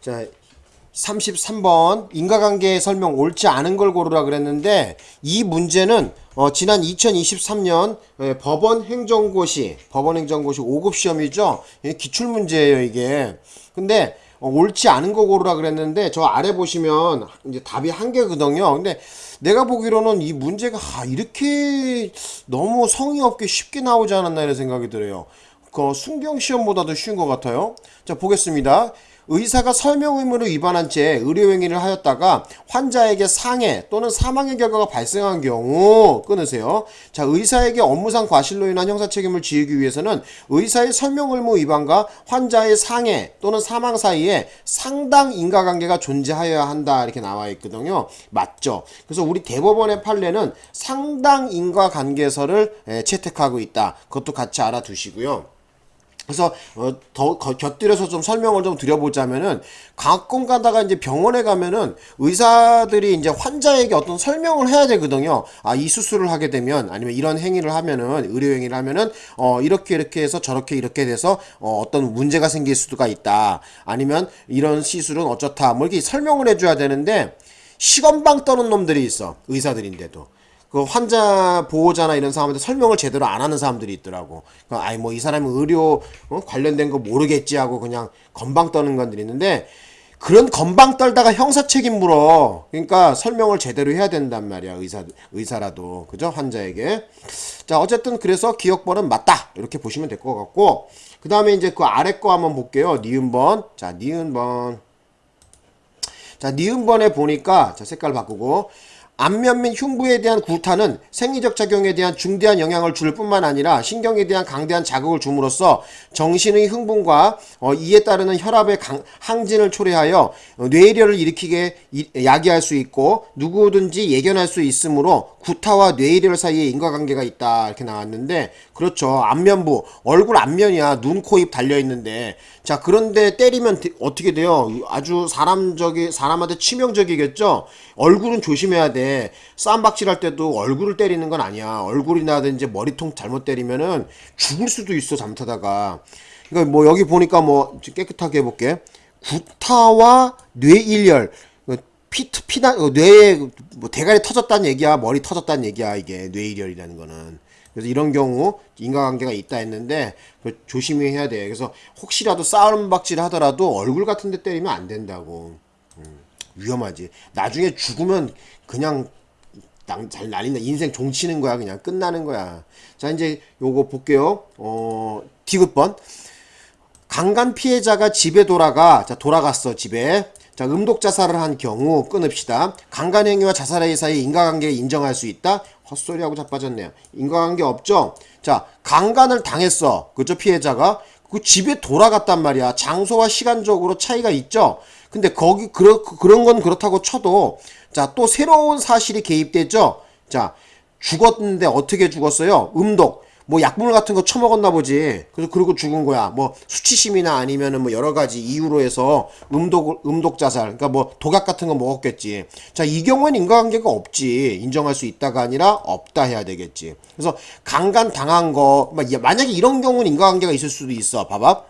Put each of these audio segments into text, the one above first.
자, 33번 인과관계 설명 옳지 않은 걸 고르라 그랬는데 이 문제는 어, 지난 2023년 예, 법원 행정고시 법원 행정고시 5급 시험이죠. 예, 기출 문제예요 이게. 근데 어, 옳지 않은 거 고르라 그랬는데 저 아래 보시면 이제 답이 한 개거든요. 근데 내가 보기로는 이 문제가 아, 이렇게 너무 성의 없게 쉽게 나오지 않았나 이런 생각이 들어요. 그 순경 시험보다도 쉬운 것 같아요. 자 보겠습니다. 의사가 설명 의무를 위반한 채 의료행위를 하였다가 환자에게 상해 또는 사망의 결과가 발생한 경우 끊으세요. 자, 의사에게 업무상 과실로 인한 형사 책임을 지우기 위해서는 의사의 설명 의무 위반과 환자의 상해 또는 사망 사이에 상당 인과관계가 존재하여야 한다 이렇게 나와 있거든요. 맞죠? 그래서 우리 대법원의 판례는 상당 인과관계서를 에, 채택하고 있다. 그것도 같이 알아두시고요. 그래서 어, 더 거- 곁들여서 좀 설명을 좀 드려보자면은 가끔 가다가 이제 병원에 가면은 의사들이 이제 환자에게 어떤 설명을 해야 되거든요. 아 이 수술을 하게 되면 아니면 이런 행위를 하면은 의료 행위를 하면은 어 이렇게 이렇게 해서 저렇게 이렇게 돼서 어 어떤 문제가 생길 수가 있다. 아니면 이런 시술은 어쩌다 뭐 이렇게 설명을 해줘야 되는데 시건방 떠는 놈들이 있어 의사들인데도. 그 환자 보호자나 이런 사람한테 설명을 제대로 안 하는 사람들이 있더라고. 그 아이 뭐 이 사람은 의료 어? 관련된 거 모르겠지 하고 그냥 건방 떠는 건들이 있는데 그런 건방 떨다가 형사 책임 물어. 그러니까 설명을 제대로 해야 된단 말이야. 의사 의사라도 그죠 환자에게. 자 어쨌든 그래서 기억번은 맞다 이렇게 보시면 될 것 같고 그 다음에 이제 그 아래 거 한번 볼게요. 니은번 자 니은번 자, 니은번에 보니까 자, 색깔 바꾸고 안면 및 흉부에 대한 구타는 생리적 작용에 대한 중대한 영향을 줄 뿐만 아니라 신경에 대한 강대한 자극을 줌으로써 정신의 흥분과 어, 이에 따르는 혈압의 강- 항진을 초래하여 어, 뇌일혈을 일으키게 이- 야기할 수 있고 누구든지 예견할 수 있으므로 구타와 뇌일혈 사이에 인과관계가 있다. 이렇게 나왔는데 그렇죠. 안면부 얼굴 안면이야. 눈, 코, 입 달려 있는데. 자 그런데 때리면 되- 어떻게 돼요? 아주 사람적이 사람한테 치명적이겠죠? 얼굴은 조심해야 돼. 쌈박질 할 때도 얼굴을 때리는 건 아니야. 얼굴이나든지 머리통 잘못 때리면은 죽을 수도 있어 잘못하다가. 그러니까 뭐 여기 보니까 뭐 깨끗하게 해볼게. 구타와 뇌일혈 피, 피나, 어, 뇌에, 뭐, 대가리 터졌다는 얘기야, 머리 터졌다는 얘기야, 이게, 뇌일혈이라는 거는. 그래서 이런 경우, 인과관계가 있다 했는데, 그 조심히 해야 돼. 그래서, 혹시라도 싸움 박질 하더라도 얼굴 같은 데 때리면 안 된다고. 음, 위험하지. 나중에 죽으면 그냥, 낭- 잘 날린다. 인생 종치는 거야, 그냥. 끝나는 거야. 자, 이제 요거 볼게요. 어, 디귿번. 강간 피해자가 집에 돌아가 자 돌아갔어 집에 자 음독 자살을 한 경우 끊읍시다. 강간 행위와 자살의 사이 인과관계를 인정할 수 있다. 헛소리하고 자빠졌네요. 인과관계 없죠? 자 강간을 당했어. 그죠 피해자가? 그 집에 돌아갔단 말이야. 장소와 시간적으로 차이가 있죠? 근데 거기 그러, 그런 건 그렇다고 쳐도 자 또 새로운 사실이 개입되죠? 자 죽었는데 어떻게 죽었어요? 음독 뭐 약물 같은 거 처먹었나 보지. 그래서 그리고 죽은 거야. 뭐 수치심이나 아니면은 뭐 여러 가지 이유로 해서 음독 음독 자살. 그러니까 뭐 독약 같은 거 먹었겠지. 자, 이 경우에는 인과관계가 없지. 인정할 수 있다가 아니라 없다 해야 되겠지. 그래서 강간 당한 거막 만약에 이런 경우는 인과관계가 있을 수도 있어. 봐봐.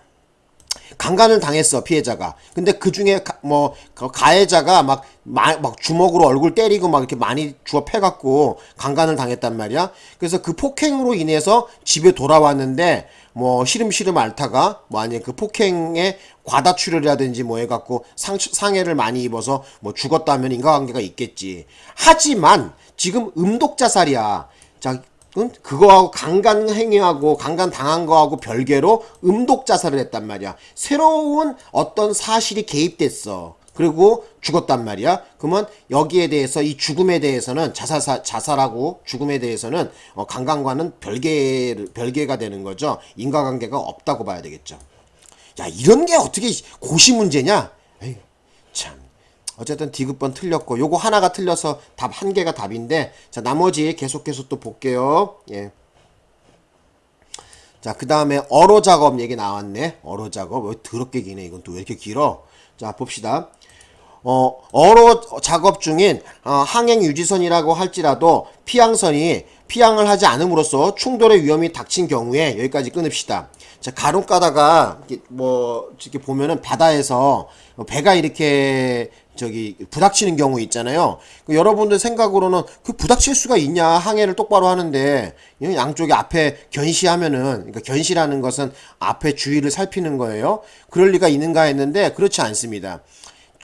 강간을 당했어 피해자가. 근데 그 중에 뭐 가해자가 막, 마, 막 주먹으로 얼굴 때리고 막 이렇게 많이 주워 패갖고 강간을 당했단 말이야. 그래서 그 폭행으로 인해서 집에 돌아왔는데 뭐 시름시름 앓다가 뭐 아니 그 폭행에 과다출혈이라든지 뭐 해갖고 상, 상해를 많이 입어서 뭐 죽었다면 인과관계가 있겠지. 하지만 지금 음독자살이야. 자 응? 그거하고 강간 행위하고 강간 당한 거하고 별개로 음독 자살을 했단 말이야. 새로운 어떤 사실이 개입됐어. 그리고 죽었단 말이야. 그러면 여기에 대해서 이 죽음에 대해서는 자살 자살하고 죽음에 대해서는 어, 강간과는 별개 별개가 되는 거죠. 인과관계가 없다고 봐야 되겠죠. 야 이런 게 어떻게 고시 문제냐? 에이, 참. 어쨌든 디귿번 틀렸고 요거 하나가 틀려서 답 한 개가 답인데 자 나머지 계속해서 또 볼게요. 예. 자 그 다음에 어로 작업 얘기 나왔네. 어로 작업. 왜 더럽게 기네? 이건 또 왜 이렇게 길어? 자 봅시다. 어, 어로 작업 중인 어, 항행 유지선이라고 할지라도 피항선이 피항을 하지 않음으로써 충돌의 위험이 닥친 경우에 여기까지 끊읍시다. 자, 간혹 가다가 뭐 이렇게 보면은 바다에서 배가 이렇게 저기 부닥치는 경우 있잖아요. 그 여러분들 생각으로는 그 부닥칠 수가 있냐 항해를 똑바로 하는데 이 양쪽에 앞에 견시하면은 그러니까 견시라는 것은 앞에 주위를 살피는 거예요. 그럴 리가 있는가 했는데 그렇지 않습니다.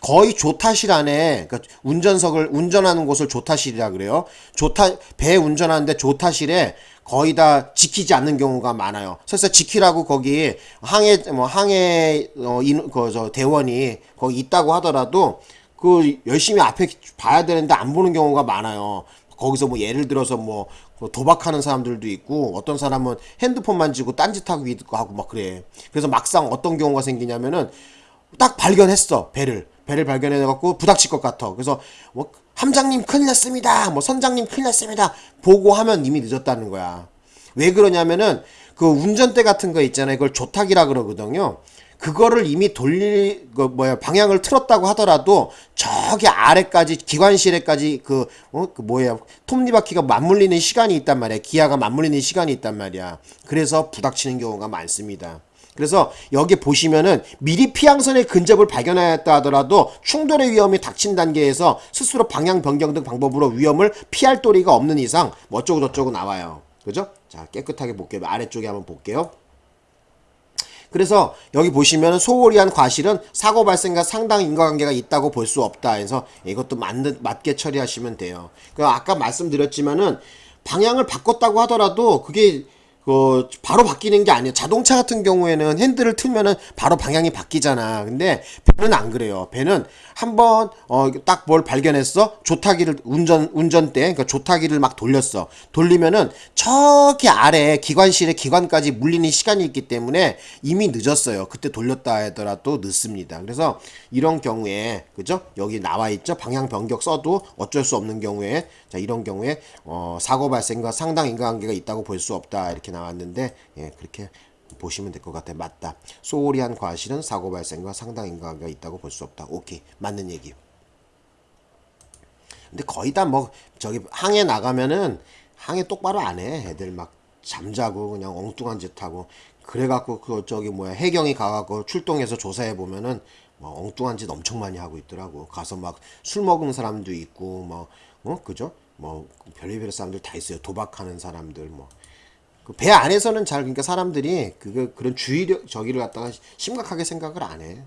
거의 조타실 안에 그러니까 운전석을 운전하는 곳을 조타실이라 그래요. 조타 배 운전하는데 조타실에 거의 다 지키지 않는 경우가 많아요. 설사 지키라고 거기 항해 뭐 항해 어그저 대원이 거기 있다고 하더라도 그 열심히 앞에 봐야 되는데 안 보는 경우가 많아요. 거기서 뭐 예를 들어서 뭐 도박하는 사람들도 있고 어떤 사람은 핸드폰 만지고 딴짓하고 하고 막 그래. 그래서 막상 어떤 경우가 생기냐면은 딱 발견했어 배를 배를 발견해 갖고 부닥칠 것 같아. 그래서 뭐 함장님 큰일 났습니다. 뭐 선장님 큰일 났습니다. 보고 하면 이미 늦었다는 거야. 왜 그러냐면은 그 운전대 같은 거 있잖아요. 그걸 조탁이라 그러거든요. 그거를 이미 돌릴 그 뭐야 방향을 틀었다고 하더라도 저기 아래까지 기관실에까지 그, 어, 그 뭐야 톱니바퀴가 맞물리는 시간이 있단 말이야 기아가 맞물리는 시간이 있단 말이야 그래서 부닥치는 경우가 많습니다 그래서 여기 보시면은 미리 피항선의 근접을 발견하였다 하더라도 충돌의 위험이 닥친 단계에서 스스로 방향 변경 등 방법으로 위험을 피할 도리가 없는 이상 뭐 어쩌고 저쩌고 나와요 그죠? 자 깨끗하게 볼게요 아래쪽에 한번 볼게요 그래서 여기 보시면 소홀히 한 과실은 사고 발생과 상당히 인과관계가 있다고 볼 수 없다 해서 이것도 맞, 맞게 처리하시면 돼요. 그 아까 말씀드렸지만은 방향을 바꿨다고 하더라도 그게 그 바로 바뀌는 게 아니에요. 자동차 같은 경우에는 핸들을 틀면은 바로 방향이 바뀌잖아. 근데 배는 안 그래요. 배는 한번 어 딱 뭘 발견했어. 조타기를 운전 운전대 그러니까 조타기를 막 돌렸어. 돌리면은 저기 아래 기관실에 기관까지 물리는 시간이 있기 때문에 이미 늦었어요. 그때 돌렸다 하더라도 늦습니다. 그래서 이런 경우에 그죠? 여기 나와 있죠. 방향 변경 써도 어쩔 수 없는 경우에 자 이런 경우에 어 사고 발생과 상당 인과관계가 있다고 볼 수 없다 이렇게 나왔는데 예, 그렇게 보시면 될 것 같아요. 맞다. 소홀히 한 과실은 사고 발생과 상당 인과관계가 있다고 볼 수 없다. 오케이. 맞는 얘기. 근데 거의 다 뭐 저기 항해 나가면은 항해 똑바로 안 해. 애들 막 잠자고 그냥 엉뚱한 짓 하고 그래갖고 그 저기 뭐야 해경이 가갖고 출동해서 조사해 보면은 뭐 엉뚱한 짓 엄청 많이 하고 있더라고. 가서 막 술 먹은 사람도 있고 뭐 어 그죠? 뭐 별의별 사람들 다 있어요. 도박하는 사람들 뭐. 그배 안에서는 잘 그러니까 사람들이 그거 그런 주의력 저기를 갖다가 심각하게 생각을 안 해.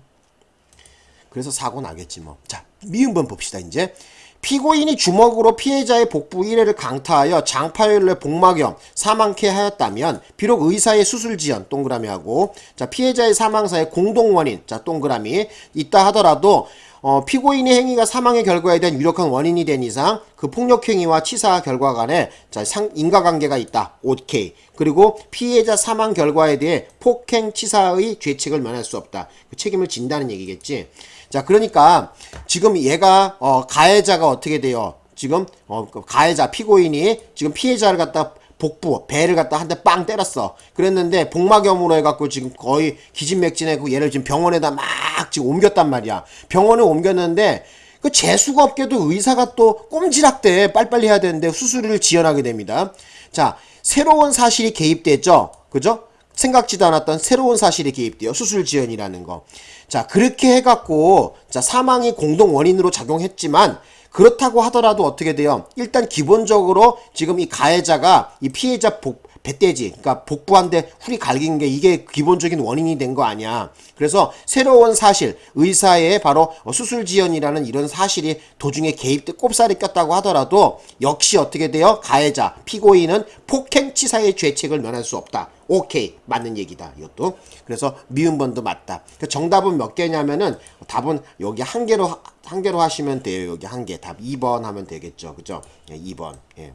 그래서 사고 나겠지 뭐. 자, 미음번 봅시다 이제. 피고인이 주먹으로 피해자의 복부 1회를 강타하여 장파열의 복막염 사망케 하였다면 비록 의사의 수술 지연 동그라미 하고 자 피해자의 사망사의 공동 원인 자 동그라미 있다 하더라도 어, 피고인의 행위가 사망의 결과에 대한 유력한 원인이 된 이상 그 폭력 행위와 치사 결과 간에 자, 상, 인과관계가 있다. 오케이. 그리고 피해자 사망 결과에 대해 폭행 치사의 죄책을 면할 수 없다. 그 책임을 진다는 얘기겠지. 자, 그러니까 지금 얘가 어, 가해자가 어떻게 돼요? 지금 어, 그 가해자 피고인이 지금 피해자를 갖다 복부 배를 갖다 한 대 빵 때렸어. 그랬는데 복막염으로 해갖고 지금 거의 기진맥진해고 얘를 지금 병원에다 막 지금 옮겼단 말이야. 병원에 옮겼는데 그 재수가 없게도 의사가 또 꼼지락대 빨리빨리 해야 되는데 수술을 지연하게 됩니다. 자 새로운 사실이 개입됐죠. 그죠? 생각지도 않았던 새로운 사실이 개입돼요. 수술 지연이라는 거. 자 그렇게 해갖고 자 사망이 공동 원인으로 작용했지만 그렇다고 하더라도 어떻게 돼요? 일단 기본적으로 지금 이 가해자가 이 피해자 복, 배떼지, 그러니까 복부한테 훌이 갈긴 게 이게 기본적인 원인이 된 거 아니야. 그래서 새로운 사실, 의사의 바로 수술 지연이라는 이런 사실이 도중에 개입돼 꼽살이 꼈다고 하더라도 역시 어떻게 돼요? 가해자, 피고인은 폭행치사의 죄책을 면할 수 없다. 오케이 맞는 얘기다 이것도. 그래서 미음번도 맞다. 그 정답은 몇 개냐면은 답은 여기 한 개로 한 개로 하시면 돼요 여기 한 개 답 2번 하면 되겠죠. 그죠? 예, 2번. 예.